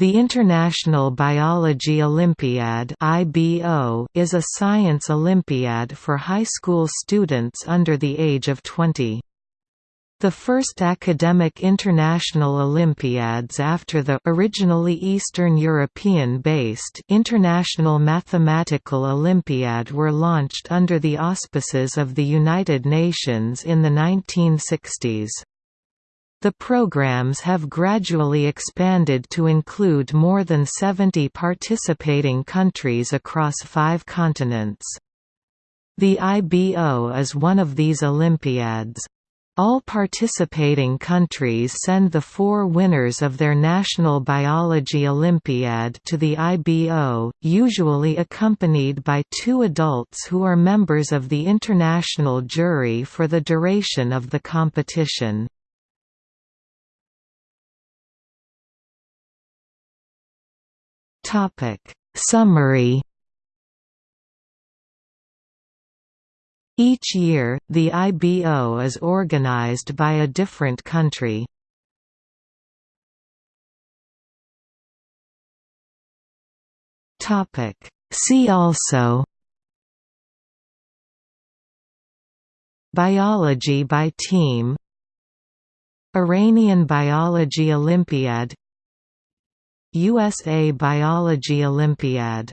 The International Biology Olympiad is a science Olympiad for high school students under the age of 20. The first academic international Olympiads after the originally Eastern European-based International Mathematical Olympiad were launched under the auspices of the United Nations in the 1960s. The programs have gradually expanded to include more than 70 participating countries across five continents. The IBO is one of these Olympiads. All participating countries send the four winners of their National Biology Olympiad to the IBO, usually accompanied by two adults who are members of the international jury for the duration of the competition. Topic Summary Each year, the IBO is organized by a different country. Topic See also Biology by team Iranian Biology Olympiad USA Biology Olympiad